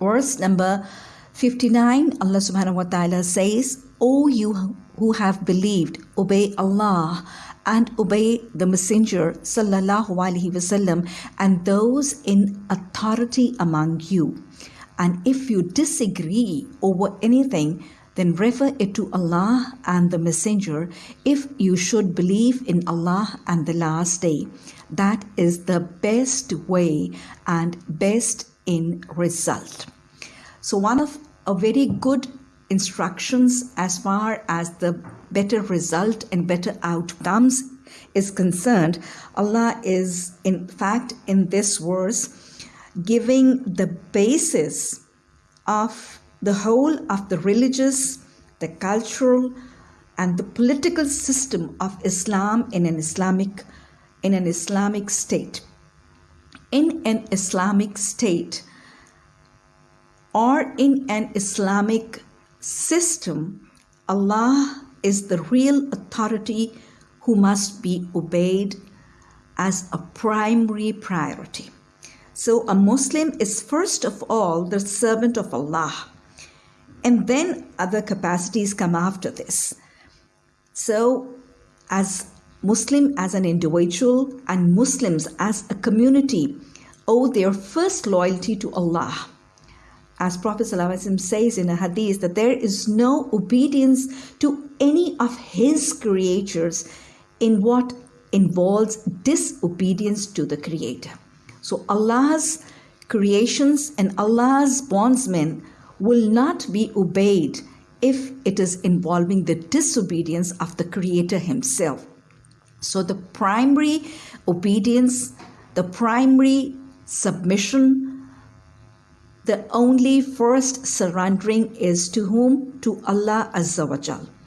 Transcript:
Verse number 59, Allah subhanahu wa ta'ala says, O you who have believed, obey Allah and obey the Messenger sallallahu alaihi wasallam and those in authority among you. And if you disagree over anything, then refer it to Allah and the Messenger if you should believe in Allah and the last day. That is the best way and best in result. So, one of a very good instructions as far as the better result and better outcomes is concerned, Allah is in fact in this verse giving the basis of the whole of the religious, the cultural, and the political system of Islam in an Islamic in an Islamic state. In an Islamic state or in an Islamic system, Allah is the real authority who must be obeyed as a primary priority. So, a Muslim is first of all the servant of Allah, and then other capacities come after this. So, as Muslim as an individual and Muslims as a community owe their first loyalty to Allah. As Prophet ﷺ says in a hadith that there is no obedience to any of his creatures in what involves disobedience to the Creator. So Allah's creations and Allah's bondsmen will not be obeyed if it is involving the disobedience of the Creator Himself. So the primary obedience, the primary submission, the only first surrendering is to whom? To Allah Azza wa Jal.